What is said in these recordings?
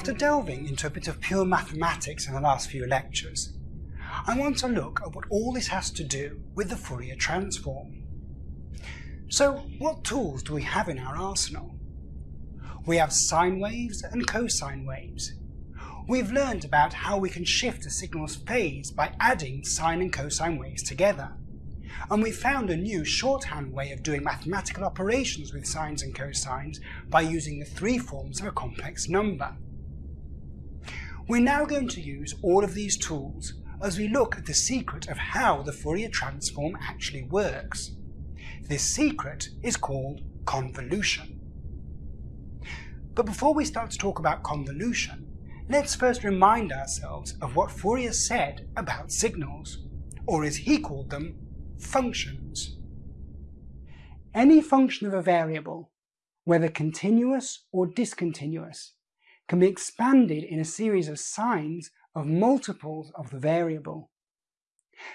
After delving into a bit of pure mathematics in the last few lectures, I want to look at what all this has to do with the Fourier transform. So what tools do we have in our arsenal? We have sine waves and cosine waves. We've learned about how we can shift a signal's phase by adding sine and cosine waves together. And we found a new shorthand way of doing mathematical operations with sines and cosines by using the three forms of a complex number. We're now going to use all of these tools as we look at the secret of how the Fourier transform actually works. This secret is called convolution. But before we start to talk about convolution, let's first remind ourselves of what Fourier said about signals, or as he called them, functions. Any function of a variable, whether continuous or discontinuous, can be expanded in a series of sines of multiples of the variable.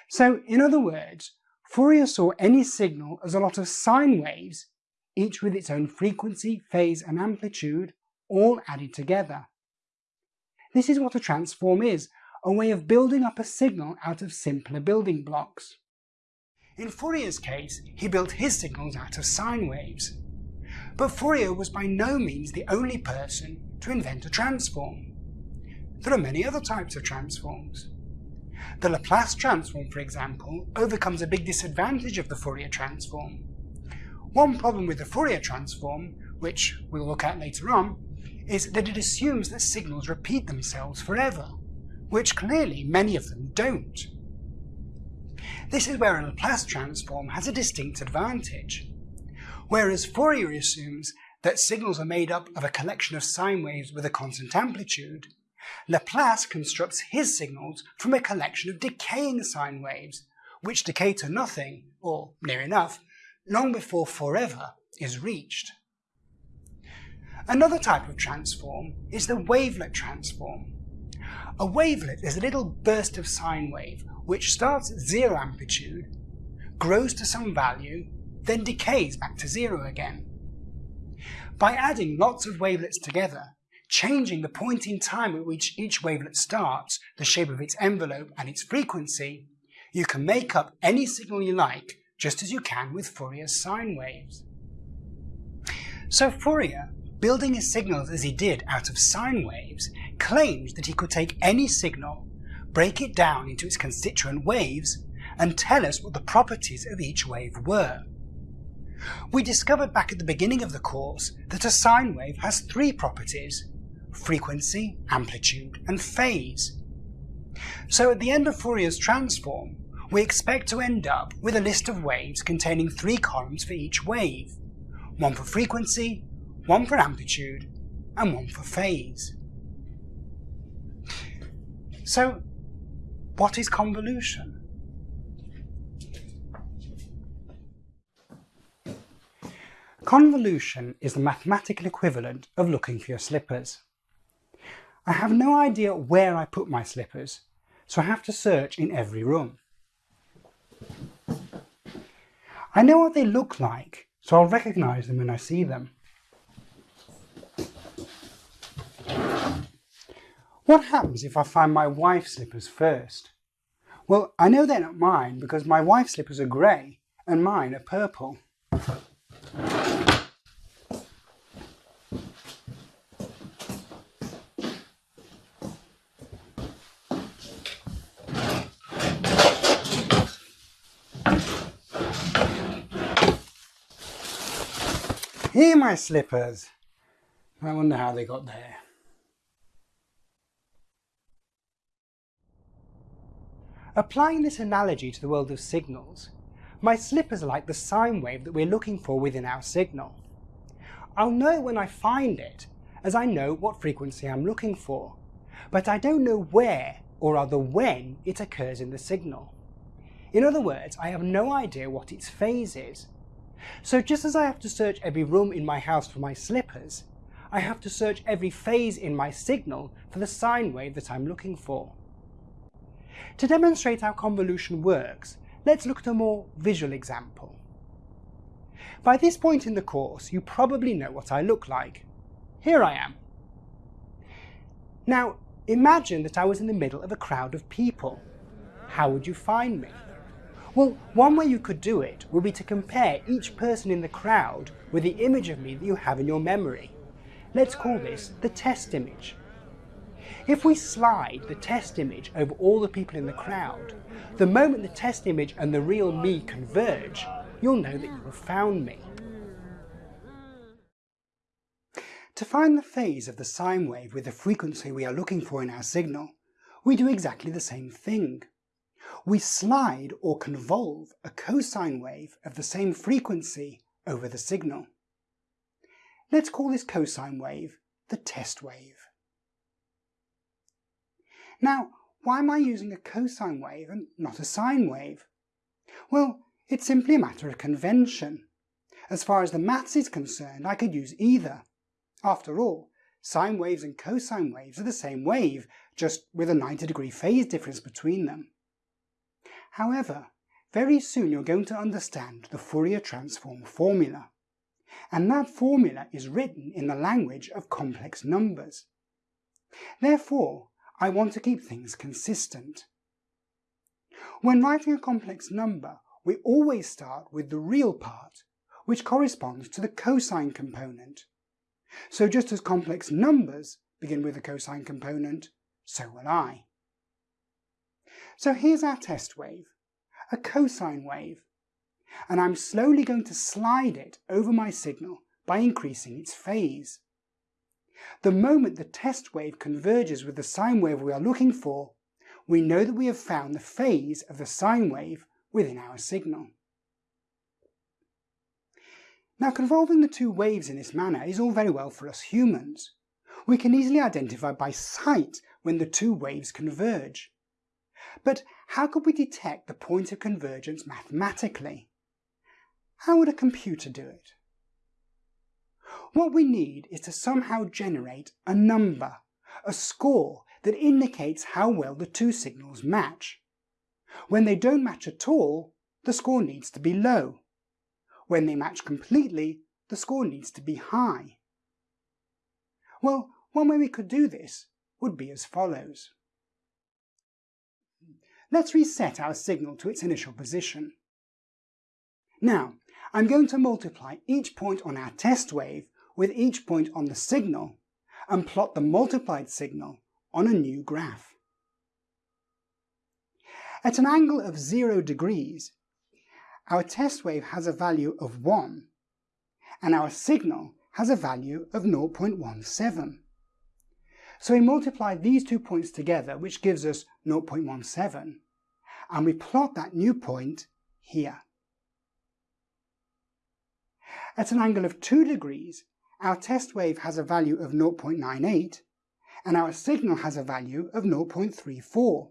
So, in other words, Fourier saw any signal as a lot of sine waves, each with its own frequency, phase and amplitude, all added together. This is what a transform is, a way of building up a signal out of simpler building blocks. In Fourier's case, he built his signals out of sine waves. But Fourier was by no means the only person to invent a transform. There are many other types of transforms. The Laplace transform, for example, overcomes a big disadvantage of the Fourier transform. One problem with the Fourier transform, which we'll look at later on, is that it assumes that signals repeat themselves forever, which clearly many of them don't. This is where a Laplace transform has a distinct advantage. Whereas Fourier assumes that signals are made up of a collection of sine waves with a constant amplitude, Laplace constructs his signals from a collection of decaying sine waves, which decay to nothing, or near enough, long before forever is reached. Another type of transform is the wavelet transform. A wavelet is a little burst of sine wave which starts at zero amplitude, grows to some value, then decays back to zero again. By adding lots of wavelets together, changing the point in time at which each wavelet starts, the shape of its envelope and its frequency, you can make up any signal you like, just as you can with Fourier sine waves. So Fourier, building his signals as he did out of sine waves, claimed that he could take any signal, break it down into its constituent waves, and tell us what the properties of each wave were. We discovered back at the beginning of the course that a sine wave has three properties, frequency, amplitude and phase. So at the end of Fourier's transform, we expect to end up with a list of waves containing three columns for each wave, one for frequency, one for amplitude, and one for phase. So, what is convolution? Convolution is the mathematical equivalent of looking for your slippers. I have no idea where I put my slippers, so I have to search in every room. I know what they look like, so I'll recognise them when I see them. What happens if I find my wife's slippers first? Well, I know they're not mine because my wife's slippers are grey and mine are purple. Here my slippers. I wonder how they got there. Applying this analogy to the world of signals, my slippers are like the sine wave that we're looking for within our signal. I'll know when I find it, as I know what frequency I'm looking for, but I don't know where, or rather when, it occurs in the signal. In other words, I have no idea what its phase is. So just as I have to search every room in my house for my slippers, I have to search every phase in my signal for the sine wave that I'm looking for. To demonstrate how convolution works, let's look at a more visual example. By this point in the course, you probably know what I look like. Here I am. Now, imagine that I was in the middle of a crowd of people. How would you find me? Well, one way you could do it would be to compare each person in the crowd with the image of me that you have in your memory. Let's call this the test image. If we slide the test image over all the people in the crowd, the moment the test image and the real me converge, you'll know that you have found me. To find the phase of the sine wave with the frequency we are looking for in our signal, we do exactly the same thing. We slide or convolve a cosine wave of the same frequency over the signal. Let's call this cosine wave the test wave. Now, why am I using a cosine wave and not a sine wave? Well, it's simply a matter of convention. As far as the maths is concerned, I could use either. After all, sine waves and cosine waves are the same wave, just with a 90 degree phase difference between them. However, very soon you're going to understand the Fourier transform formula. And that formula is written in the language of complex numbers. Therefore, I want to keep things consistent. When writing a complex number, we always start with the real part, which corresponds to the cosine component. So just as complex numbers begin with a cosine component, so will I. So here's our test wave, a cosine wave, and I'm slowly going to slide it over my signal by increasing its phase. The moment the test wave converges with the sine wave we are looking for, we know that we have found the phase of the sine wave within our signal. Now convolving the two waves in this manner is all very well for us humans. We can easily identify by sight when the two waves converge. But how could we detect the point of convergence mathematically? How would a computer do it? What we need is to somehow generate a number, a score that indicates how well the two signals match. When they don't match at all, the score needs to be low. When they match completely, the score needs to be high. Well, one way we could do this would be as follows. Let's reset our signal to its initial position. Now, I'm going to multiply each point on our test wave with each point on the signal and plot the multiplied signal on a new graph. At an angle of 0 degrees, our test wave has a value of 1 and our signal has a value of 0.17. So we multiply these two points together, which gives us 0.17, and we plot that new point here. At an angle of 2 degrees, our test wave has a value of 0.98 and our signal has a value of 0.34.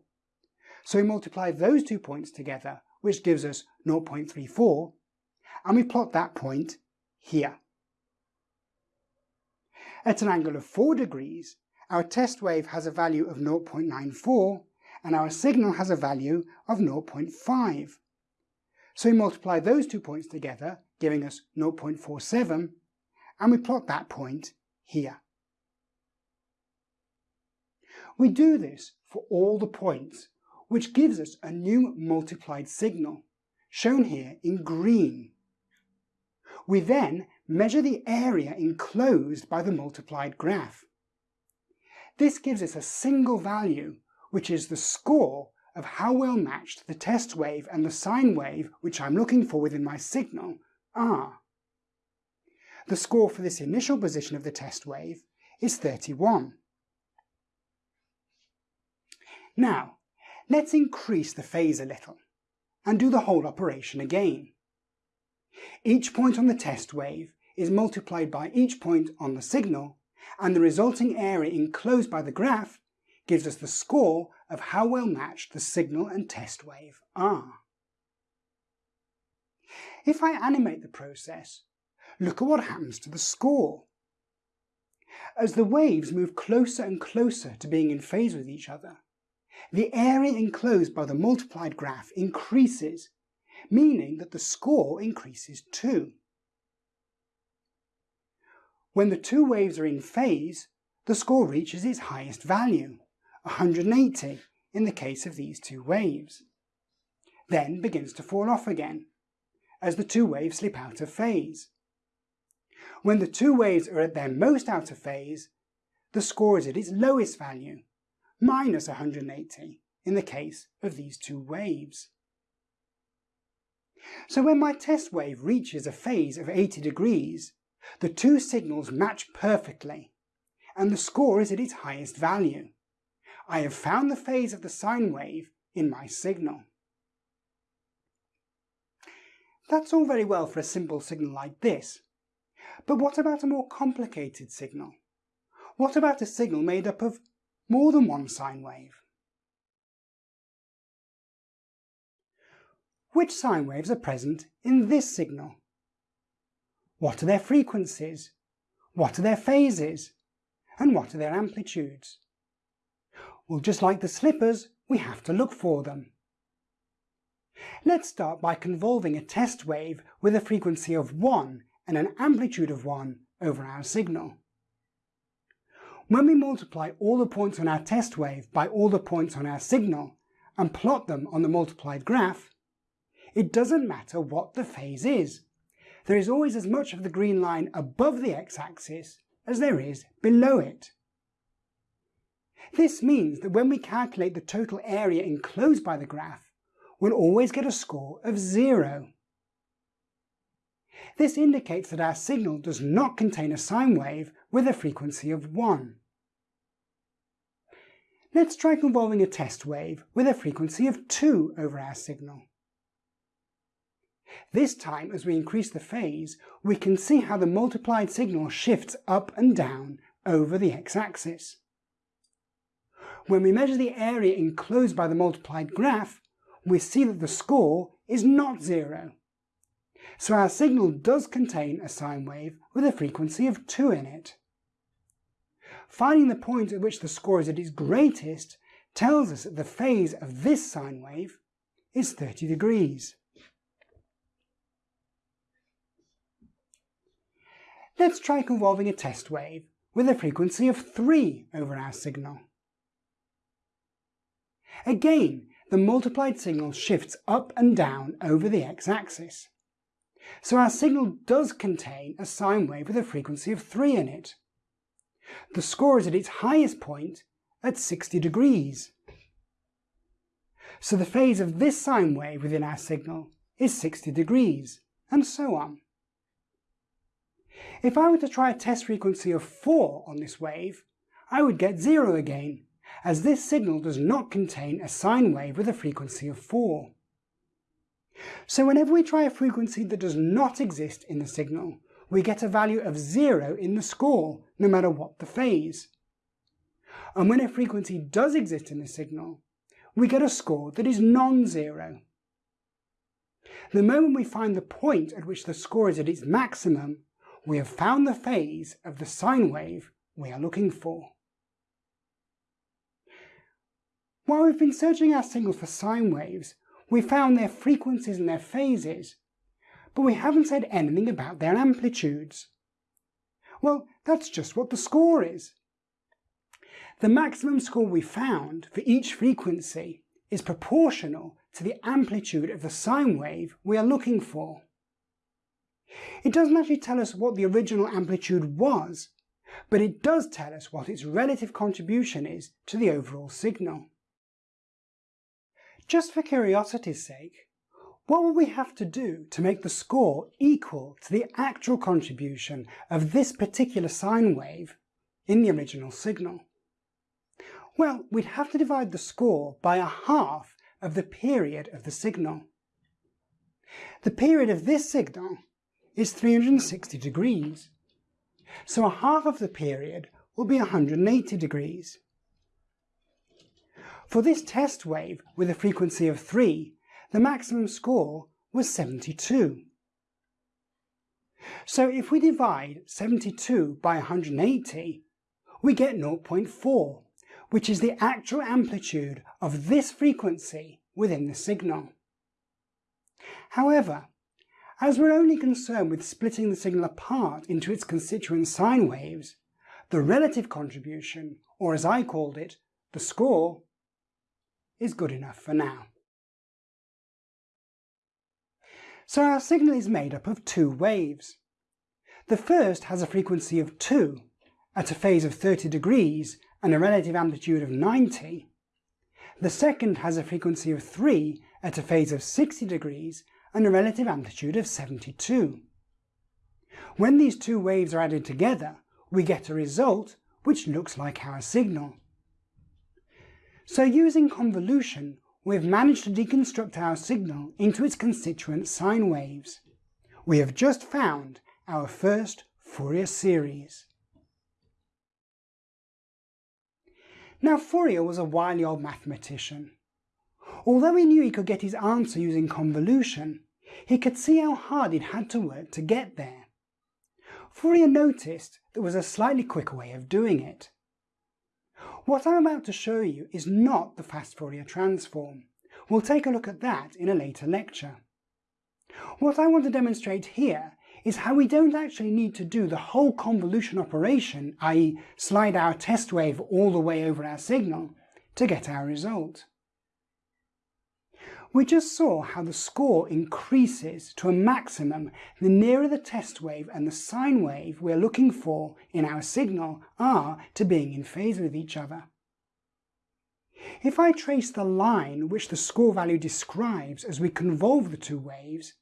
So we multiply those two points together, which gives us 0.34, and we plot that point here. At an angle of 4 degrees, our test wave has a value of 0.94 and our signal has a value of 0.5. So we multiply those two points together, giving us 0.47, and we plot that point here. We do this for all the points, which gives us a new multiplied signal, shown here in green. We then measure the area enclosed by the multiplied graph. This gives us a single value, which is the score of how well matched the test wave and the sine wave, which I'm looking for within my signal, are. The score for this initial position of the test wave is 31. Now, let's increase the phase a little and do the whole operation again. Each point on the test wave is multiplied by each point on the signal and the resulting area enclosed by the graph gives us the score of how well matched the signal and test wave are. If I animate the process, look at what happens to the score. As the waves move closer and closer to being in phase with each other, the area enclosed by the multiplied graph increases, meaning that the score increases too. When the two waves are in phase, the score reaches its highest value, 180 in the case of these two waves, then begins to fall off again as the two waves slip out of phase. When the two waves are at their most out of phase, the score is at its lowest value, minus 180 in the case of these two waves. So when my test wave reaches a phase of 80 degrees, the two signals match perfectly, and the score is at its highest value. I have found the phase of the sine wave in my signal. That's all very well for a simple signal like this. But what about a more complicated signal? What about a signal made up of more than one sine wave? Which sine waves are present in this signal? What are their frequencies? What are their phases? And what are their amplitudes? Well, just like the slippers, we have to look for them. Let's start by convolving a test wave with a frequency of 1 and an amplitude of 1 over our signal. When we multiply all the points on our test wave by all the points on our signal and plot them on the multiplied graph, it doesn't matter what the phase is. There is always as much of the green line above the x-axis as there is below it. This means that when we calculate the total area enclosed by the graph, we'll always get a score of zero. This indicates that our signal does not contain a sine wave with a frequency of 1. Let's try convolving a test wave with a frequency of 2 over our signal. This time, as we increase the phase, we can see how the multiplied signal shifts up and down over the x-axis. When we measure the area enclosed by the multiplied graph, we see that the score is not zero. So our signal does contain a sine wave with a frequency of 2 in it. Finding the point at which the score is at its greatest tells us that the phase of this sine wave is 30 degrees. Let's try convolving a test wave with a frequency of 3 over our signal. Again, the multiplied signal shifts up and down over the x-axis. So our signal does contain a sine wave with a frequency of 3 in it. The score is at its highest point at 60 degrees. So the phase of this sine wave within our signal is 60 degrees, and so on. If I were to try a test frequency of 4 on this wave, I would get 0 again, as this signal does not contain a sine wave with a frequency of 4. So whenever we try a frequency that does not exist in the signal, we get a value of 0 in the score, no matter what the phase. And when a frequency does exist in the signal, we get a score that is non-zero. The moment we find the point at which the score is at its maximum, we have found the phase of the sine wave we are looking for. While we've been searching our signal for sine waves, we found their frequencies and their phases, but we haven't said anything about their amplitudes. Well, that's just what the score is. The maximum score we found for each frequency is proportional to the amplitude of the sine wave we are looking for. It doesn't actually tell us what the original amplitude was, but it does tell us what its relative contribution is to the overall signal. Just for curiosity's sake, what will we have to do to make the score equal to the actual contribution of this particular sine wave in the original signal? Well, we'd have to divide the score by a half of the period of the signal. The period of this signal is 360 degrees, so a half of the period will be 180 degrees. For this test wave with a frequency of 3, the maximum score was 72. So if we divide 72 by 180, we get 0.4, which is the actual amplitude of this frequency within the signal. However, as we're only concerned with splitting the signal apart into its constituent sine waves, the relative contribution, or as I called it, the score, is good enough for now. So our signal is made up of two waves. The first has a frequency of 2 at a phase of 30 degrees and a relative amplitude of 90. The second has a frequency of 3 at a phase of 60 degrees and a relative amplitude of 72. When these two waves are added together, we get a result which looks like our signal. So using convolution, we've managed to deconstruct our signal into its constituent sine waves. We have just found our first Fourier series. Now Fourier was a wily old mathematician. Although he knew he could get his answer using convolution, he could see how hard he'd had to work to get there. Fourier noticed there was a slightly quicker way of doing it. What I'm about to show you is not the fast Fourier transform. We'll take a look at that in a later lecture. What I want to demonstrate here is how we don't actually need to do the whole convolution operation, i.e. slide our test wave all the way over our signal, to get our result. We just saw how the score increases to a maximum the nearer the test wave and the sine wave we're looking for in our signal are to being in phase with each other. If I trace the line which the score value describes as we convolve the two waves,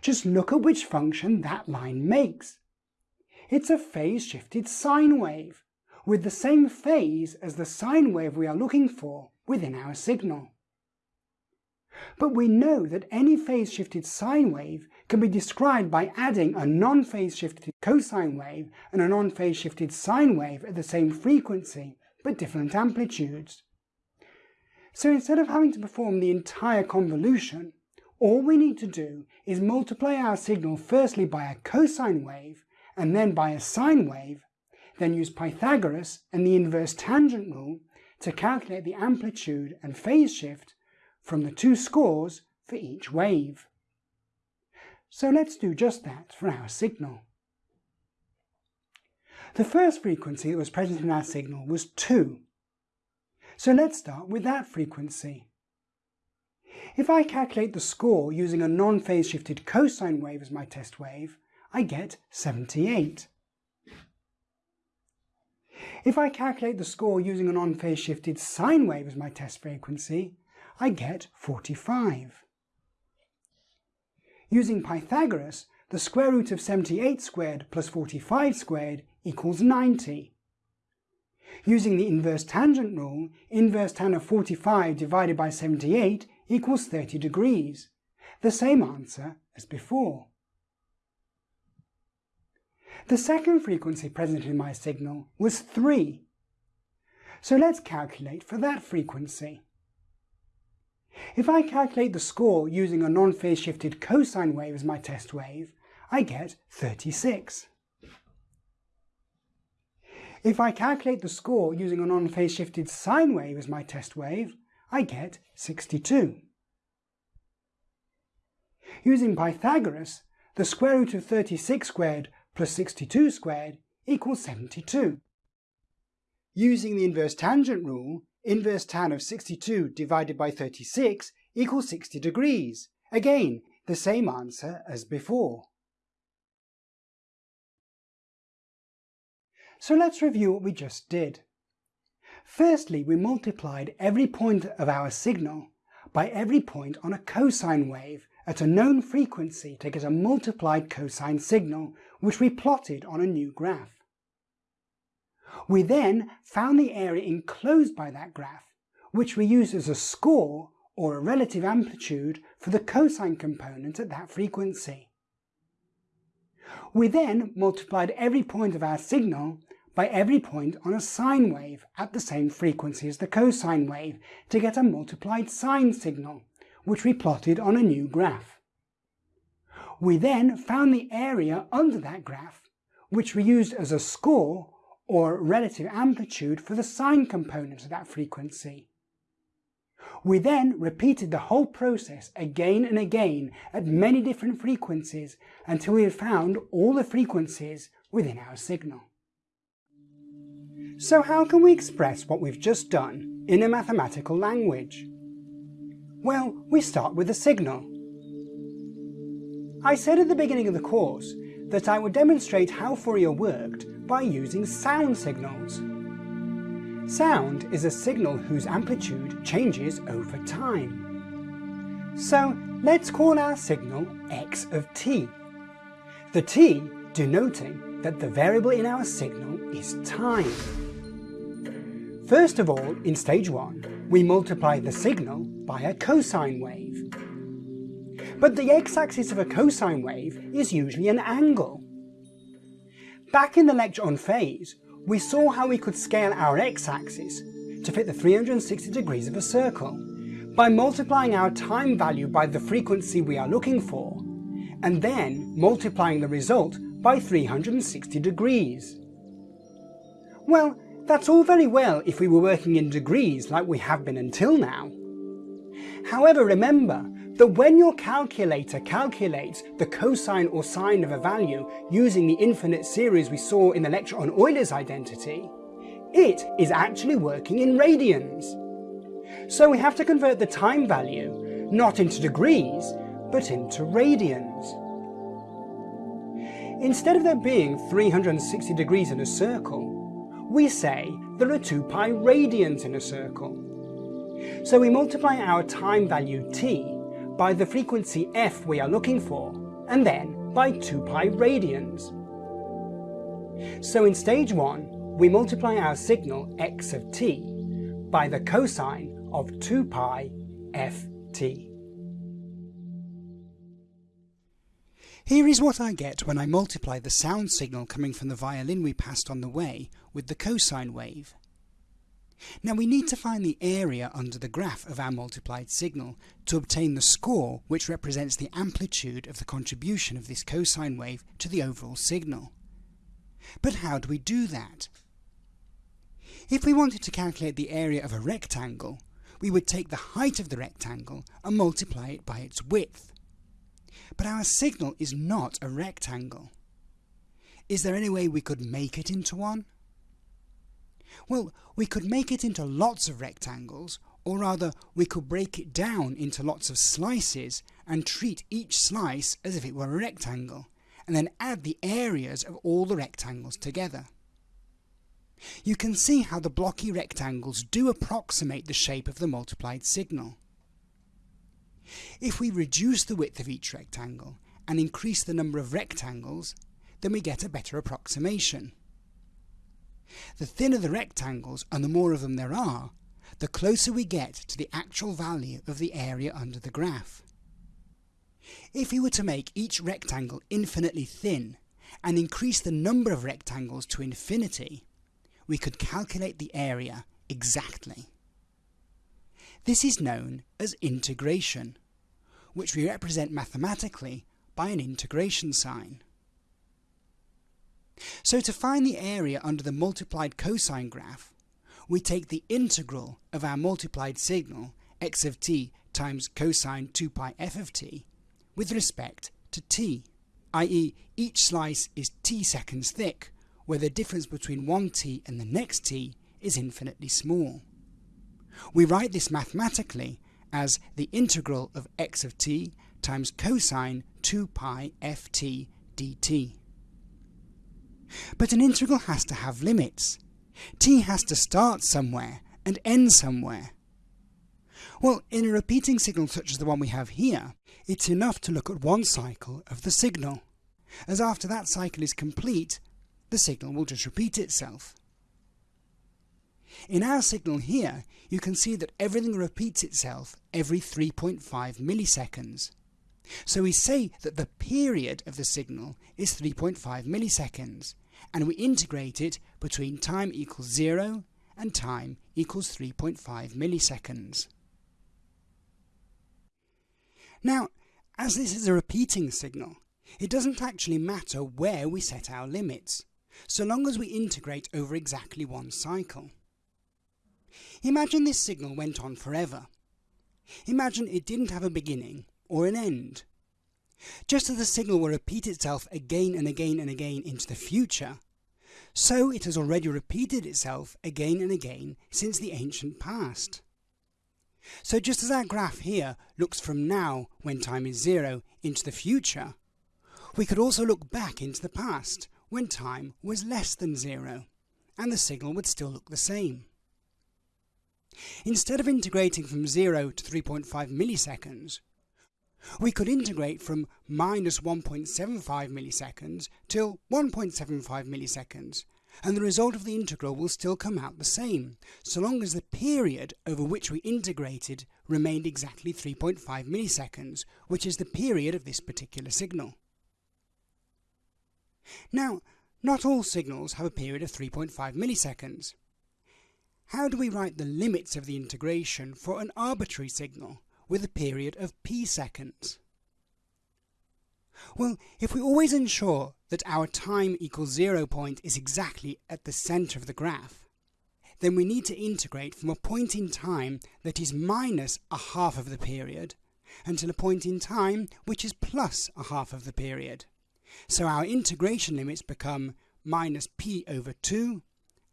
just look at which function that line makes. It's a phase-shifted sine wave, with the same phase as the sine wave we are looking for within our signal. But we know that any phase-shifted sine wave can be described by adding a non-phase-shifted cosine wave and a non-phase-shifted sine wave at the same frequency, but different amplitudes. So instead of having to perform the entire convolution, all we need to do is multiply our signal firstly by a cosine wave and then by a sine wave, then use Pythagoras and the inverse tangent rule to calculate the amplitude and phase shift from the two scores for each wave. So let's do just that for our signal. The first frequency that was present in our signal was 2. So let's start with that frequency. If I calculate the score using a non-phase shifted cosine wave as my test wave, I get 78. If I calculate the score using a non-phase shifted sine wave as my test frequency, I get 45. Using Pythagoras, the square root of 78 squared plus 45 squared equals 90. Using the inverse tangent rule, inverse tan of 45 divided by 78 equals 30 degrees. The same answer as before. The second frequency present in my signal was 3. So let's calculate for that frequency. If I calculate the score using a non-phase shifted cosine wave as my test wave, I get 36. If I calculate the score using a non-phase shifted sine wave as my test wave, I get 62. Using Pythagoras, the square root of 36 squared plus 62 squared equals 72. Using the inverse tangent rule, Inverse tan of 62 divided by 36 equals 60 degrees. Again, the same answer as before. So let's review what we just did. Firstly, we multiplied every point of our signal by every point on a cosine wave at a known frequency to get a multiplied cosine signal, which we plotted on a new graph. We then found the area enclosed by that graph, which we used as a score or a relative amplitude for the cosine component at that frequency. We then multiplied every point of our signal by every point on a sine wave at the same frequency as the cosine wave to get a multiplied sine signal, which we plotted on a new graph. We then found the area under that graph, which we used as a score or relative amplitude for the sine component of that frequency. We then repeated the whole process again and again at many different frequencies until we had found all the frequencies within our signal. So how can we express what we've just done in a mathematical language? Well, we start with a signal. I said at the beginning of the course that I would demonstrate how Fourier worked by using sound signals. Sound is a signal whose amplitude changes over time. So let's call our signal x of t. The t denoting that the variable in our signal is time. First of all, in stage 1, we multiply the signal by a cosine wave. But the x-axis of a cosine wave is usually an angle. Back in the lecture on phase, we saw how we could scale our x-axis to fit the 360 degrees of a circle by multiplying our time value by the frequency we are looking for, and then multiplying the result by 360 degrees. Well, that's all very well if we were working in degrees like we have been until now. However, remember that when your calculator calculates the cosine or sine of a value using the infinite series we saw in the lecture on Euler's identity, it is actually working in radians. So we have to convert the time value not into degrees, but into radians. Instead of there being 360 degrees in a circle, we say there are 2 pi radians in a circle. So we multiply our time value t by the frequency f we are looking for, and then by 2 pi radians. So in stage 1, we multiply our signal x of t by the cosine of 2 pi ft. Here is what I get when I multiply the sound signal coming from the violin we passed on the way with the cosine wave. Now we need to find the area under the graph of our multiplied signal to obtain the score which represents the amplitude of the contribution of this cosine wave to the overall signal. But how do we do that? If we wanted to calculate the area of a rectangle, we would take the height of the rectangle and multiply it by its width. But our signal is not a rectangle. Is there any way we could make it into one? Well, we could make it into lots of rectangles, or rather, we could break it down into lots of slices and treat each slice as if it were a rectangle, and then add the areas of all the rectangles together. You can see how the blocky rectangles do approximate the shape of the multiplied signal. If we reduce the width of each rectangle and increase the number of rectangles, then we get a better approximation. The thinner the rectangles and the more of them there are, the closer we get to the actual value of the area under the graph. If we were to make each rectangle infinitely thin and increase the number of rectangles to infinity, we could calculate the area exactly. This is known as integration, which we represent mathematically by an integration sign. So to find the area under the multiplied cosine graph, we take the integral of our multiplied signal x of t times cosine 2 pi f of t with respect to t, i.e. each slice is t seconds thick, where the difference between one t and the next t is infinitely small. We write this mathematically as the integral of x of t times cosine 2 pi ft dt. But an integral has to have limits. t has to start somewhere and end somewhere. Well, in a repeating signal such as the one we have here, it's enough to look at one cycle of the signal, as after that cycle is complete, the signal will just repeat itself. In our signal here, you can see that everything repeats itself every 3.5 milliseconds. So we say that the period of the signal is 3.5 milliseconds, and we integrate it between time equals 0 and time equals 3.5 milliseconds. Now, as this is a repeating signal, it doesn't actually matter where we set our limits, so long as we integrate over exactly one cycle. Imagine this signal went on forever. Imagine it didn't have a beginning or an end. Just as the signal will repeat itself again and again and again into the future, so it has already repeated itself again and again since the ancient past. So just as our graph here looks from now, when time is zero, into the future, we could also look back into the past, when time was less than zero, and the signal would still look the same. Instead of integrating from 0 to 3.5 milliseconds, we could integrate from minus 1.75 milliseconds till 1.75 milliseconds, and the result of the integral will still come out the same, so long as the period over which we integrated remained exactly 3.5 milliseconds, which is the period of this particular signal. Now, not all signals have a period of 3.5 milliseconds. How do we write the limits of the integration for an arbitrary signal with a period of p seconds? Well, if we always ensure that our time equals zero point is exactly at the center of the graph, then we need to integrate from a point in time that is minus a half of the period until a point in time which is plus a half of the period. So our integration limits become minus p over 2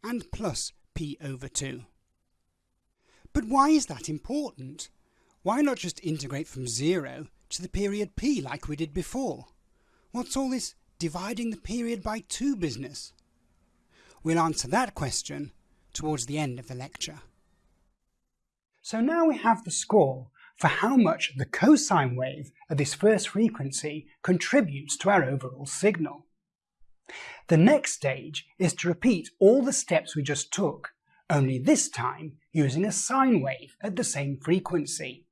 and plus p over 2. But why is that important? Why not just integrate from 0 to the period p like we did before? What's all this dividing the period by 2 business? We'll answer that question towards the end of the lecture. So now we have the score for how much the cosine wave at this first frequency contributes to our overall signal. The next stage is to repeat all the steps we just took, only this time using a sine wave at the same frequency.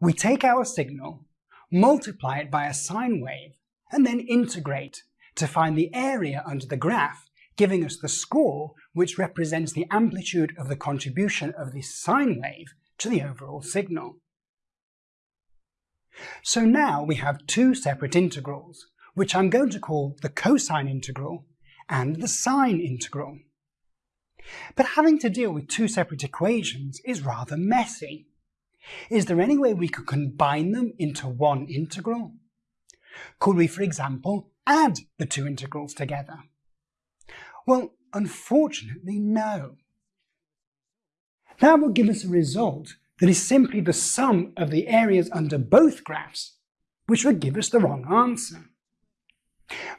We take our signal, multiply it by a sine wave, and then integrate to find the area under the graph, giving us the score which represents the amplitude of the contribution of this sine wave to the overall signal. So now we have two separate integrals, which I'm going to call the cosine integral and the sine integral. But having to deal with two separate equations is rather messy. Is there any way we could combine them into one integral? Could we, for example, add the two integrals together? Well, unfortunately, no. That would give us a result that is simply the sum of the areas under both graphs, which would give us the wrong answer.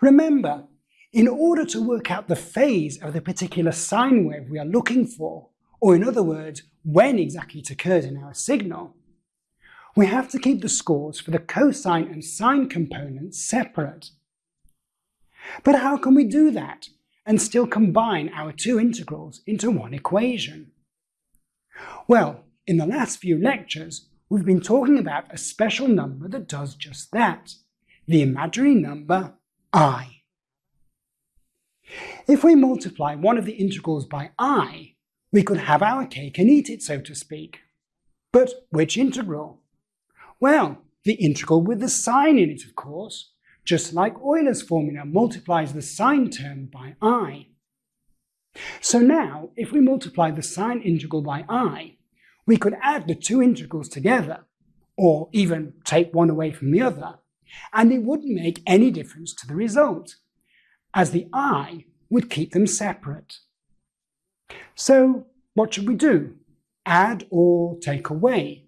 Remember, in order to work out the phase of the particular sine wave we are looking for, or in other words, when exactly it occurs in our signal, we have to keep the scores for the cosine and sine components separate. But how can we do that and still combine our two integrals into one equation? Well, in the last few lectures, we've been talking about a special number that does just that, the imaginary number i. If we multiply one of the integrals by i, we could have our cake and eat it, so to speak. But which integral? Well, the integral with the sine in it, of course, just like Euler's formula multiplies the sine term by i. So now, if we multiply the sine integral by i, we could add the two integrals together, or even take one away from the other, and it wouldn't make any difference to the result, as the i would keep them separate. So what should we do? Add or take away?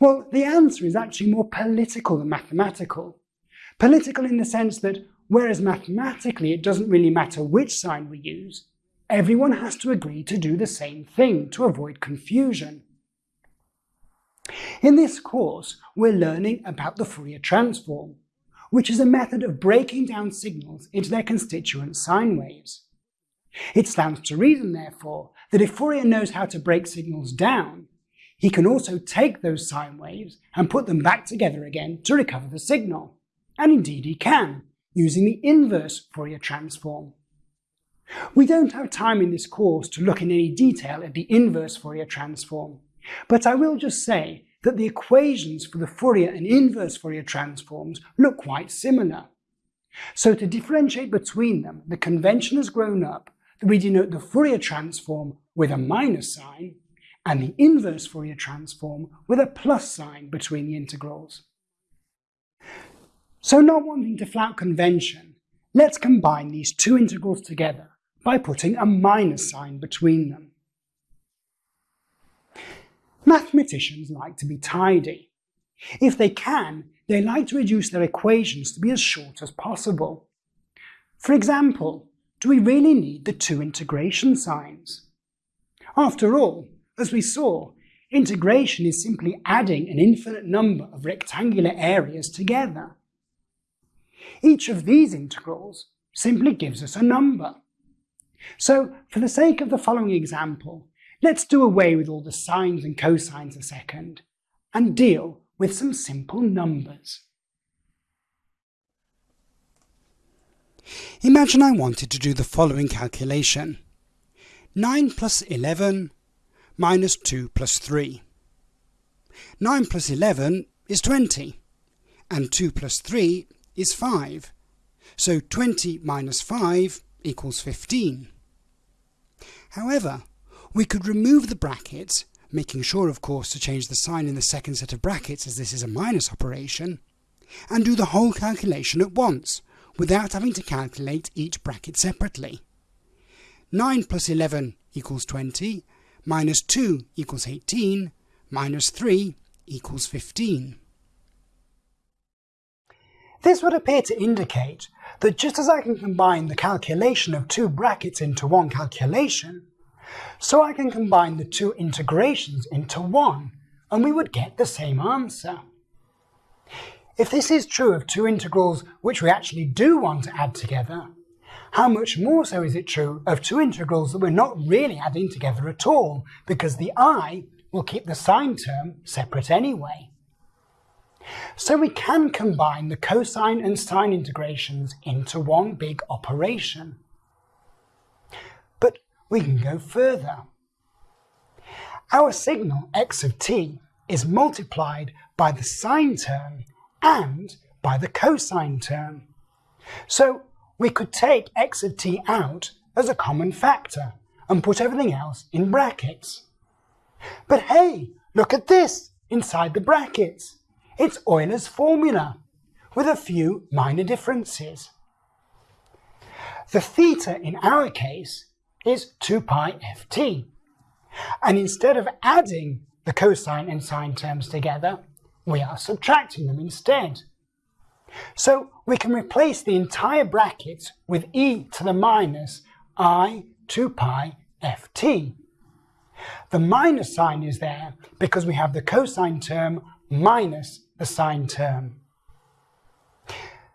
Well, the answer is actually more political than mathematical. Political in the sense that whereas mathematically it doesn't really matter which sign we use, everyone has to agree to do the same thing to avoid confusion. In this course, we're learning about the Fourier transform, which is a method of breaking down signals into their constituent sine waves. It stands to reason, therefore, that if Fourier knows how to break signals down, he can also take those sine waves and put them back together again to recover the signal. And indeed he can, using the inverse Fourier transform. We don't have time in this course to look in any detail at the inverse Fourier transform, but I will just say that the equations for the Fourier and inverse Fourier transforms look quite similar. So to differentiate between them, the convention has grown up we denote the Fourier transform with a minus sign and the inverse Fourier transform with a plus sign between the integrals. So not wanting to flout convention, let's combine these two integrals together by putting a minus sign between them. Mathematicians like to be tidy. If they can, they like to reduce their equations to be as short as possible. For example, do we really need the two integration signs? After all, as we saw, integration is simply adding an infinite number of rectangular areas together. Each of these integrals simply gives us a number. So, for the sake of the following example, let's do away with all the sines and cosines a second and deal with some simple numbers. Imagine I wanted to do the following calculation. 9 plus 11 minus 2 plus 3. 9 plus 11 is 20, and 2 plus 3 is 5. So 20 minus 5 equals 15. However, we could remove the brackets, making sure of course to change the sign in the second set of brackets as this is a minus operation, and do the whole calculation at once, without having to calculate each bracket separately. 9 plus 11 equals 20, minus 2 equals 18, minus 3 equals 15. This would appear to indicate that just as I can combine the calculation of two brackets into one calculation, so I can combine the two integrations into one, and we would get the same answer. If this is true of two integrals which we actually do want to add together, how much more so is it true of two integrals that we're not really adding together at all, because the i will keep the sine term separate anyway. So we can combine the cosine and sine integrations into one big operation. But we can go further. Our signal x of t is multiplied by the sine term and by the cosine term. So we could take x of t out as a common factor and put everything else in brackets. But hey, look at this inside the brackets. It's Euler's formula, with a few minor differences. The theta in our case is 2 pi ft. And instead of adding the cosine and sine terms together, we are subtracting them instead. So we can replace the entire bracket with e to the minus i 2 pi ft. The minus sign is there because we have the cosine term minus the sine term.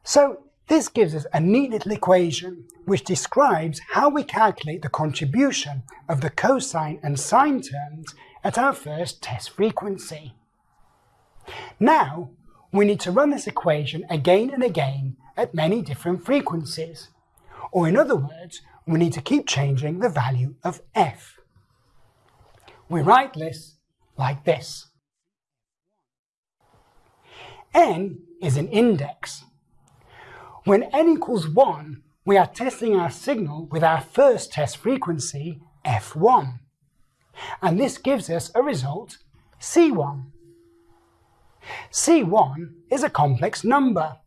So this gives us a neat little equation which describes how we calculate the contribution of the cosine and sine terms at our first test frequency. Now, we need to run this equation again and again at many different frequencies. Or in other words, we need to keep changing the value of f. We write this like this n is an index. When n equals 1, we are testing our signal with our first test frequency, f1. And this gives us a result, c1. C1 is a complex number,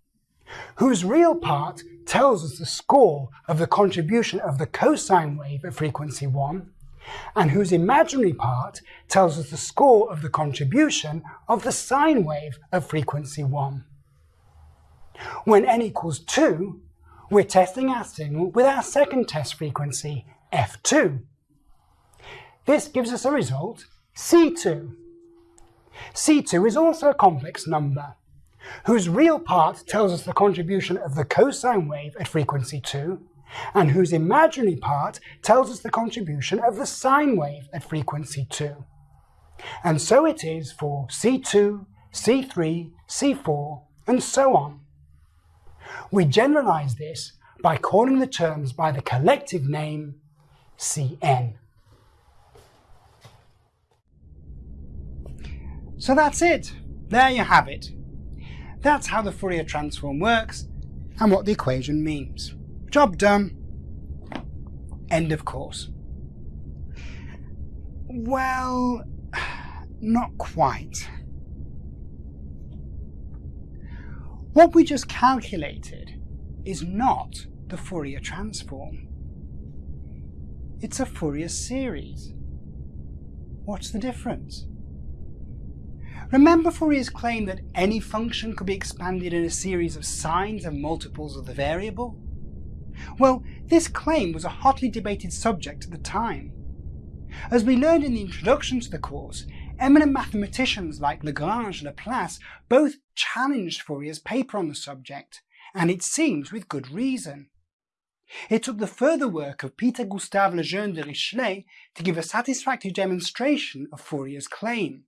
whose real part tells us the score of the contribution of the cosine wave at frequency 1, and whose imaginary part tells us the score of the contribution of the sine wave at frequency 1. When n equals 2, we're testing our signal with our second test frequency, f2. This gives us a result, c2. C2 is also a complex number, whose real part tells us the contribution of the cosine wave at frequency 2, and whose imaginary part tells us the contribution of the sine wave at frequency 2. And so it is for C2, C3, C4, and so on. We generalize this by calling the terms by the collective name Cn. So that's it. There you have it. That's how the Fourier transform works and what the equation means. Job done. End of course. Well, not quite. What we just calculated is not the Fourier transform. It's a Fourier series. What's the difference? Remember Fourier's claim that any function could be expanded in a series of sines and multiples of the variable? Well, this claim was a hotly debated subject at the time. As we learned in the introduction to the course, eminent mathematicians like Lagrange and Laplace both challenged Fourier's paper on the subject, and it seems with good reason. It took the further work of Peter Gustav Lejeune Dirichlet to give a satisfactory demonstration of Fourier's claim.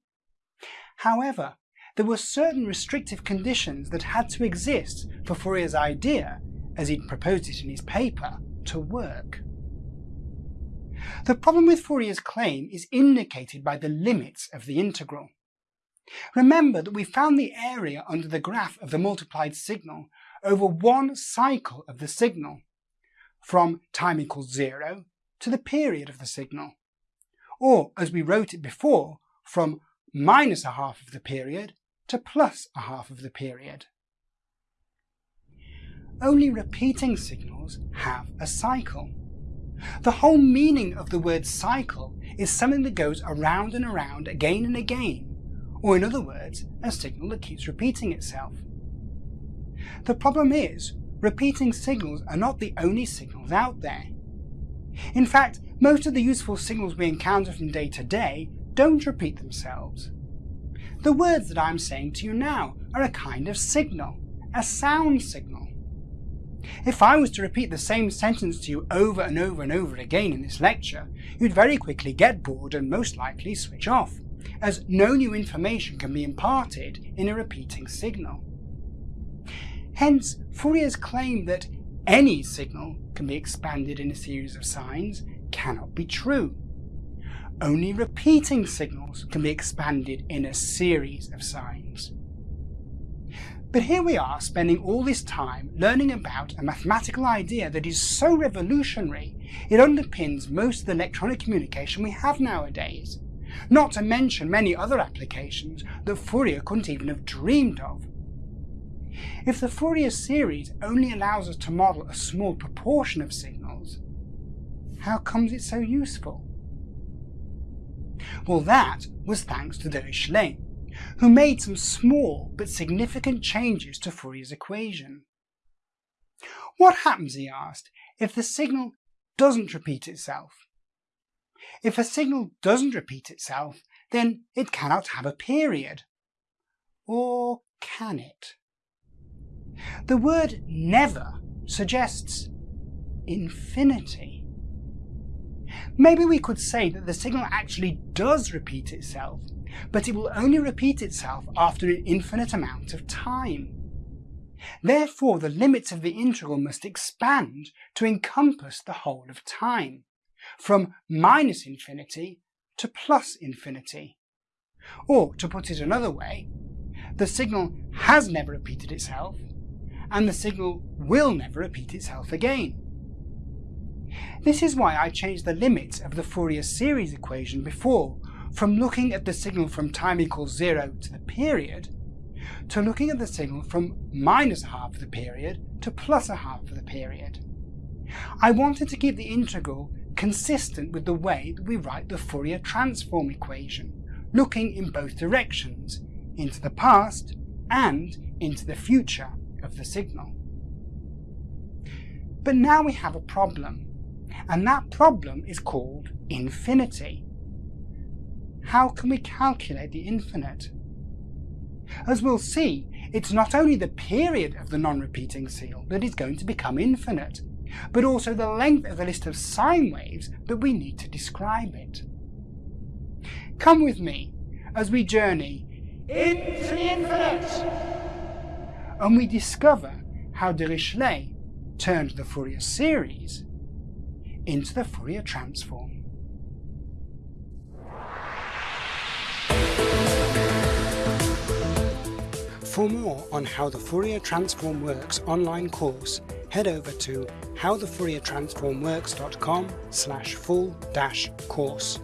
However, there were certain restrictive conditions that had to exist for Fourier's idea, as he'd proposed it in his paper, to work. The problem with Fourier's claim is indicated by the limits of the integral. Remember that we found the area under the graph of the multiplied signal over one cycle of the signal, from time equals zero to the period of the signal, or as we wrote it before, from minus a half of the period to plus a half of the period. Only repeating signals have a cycle. The whole meaning of the word cycle is something that goes around and around again and again, or in other words, a signal that keeps repeating itself. The problem is, repeating signals are not the only signals out there. In fact, most of the useful signals we encounter from day to day don't repeat themselves. The words that I'm saying to you now are a kind of signal, a sound signal. If I was to repeat the same sentence to you over and over and over again in this lecture, you'd very quickly get bored and most likely switch off, as no new information can be imparted in a repeating signal. Hence, Fourier's claim that any signal can be expanded in a series of sines cannot be true. Only repeating signals can be expanded in a series of sines. But here we are spending all this time learning about a mathematical idea that is so revolutionary it underpins most of the electronic communication we have nowadays, not to mention many other applications that Fourier couldn't even have dreamed of. If the Fourier series only allows us to model a small proportion of signals, how comes it so useful? Well, that was thanks to Dirichlet, who made some small but significant changes to Fourier's equation. What happens, he asked, if the signal doesn't repeat itself? If a signal doesn't repeat itself, then it cannot have a period. Or can it? The word never suggests infinity. Maybe we could say that the signal actually does repeat itself, but it will only repeat itself after an infinite amount of time. Therefore, the limits of the integral must expand to encompass the whole of time, from minus infinity to plus infinity. Or, to put it another way, the signal has never repeated itself, and the signal will never repeat itself again. This is why I changed the limits of the Fourier series equation before from looking at the signal from time equals zero to the period to looking at the signal from minus half of the period to plus a half of the period. I wanted to keep the integral consistent with the way that we write the Fourier transform equation, looking in both directions, into the past and into the future of the signal. But now we have a problem and that problem is called infinity. How can we calculate the infinite? As we'll see, it's not only the period of the non-repeating seal that is going to become infinite, but also the length of the list of sine waves that we need to describe it. Come with me as we journey into the infinite and we discover how Dirichlet turned the Fourier series into the Fourier transform. For more on how the Fourier transform works online course, head over to howthefouriertransformworks.com slash full dash course.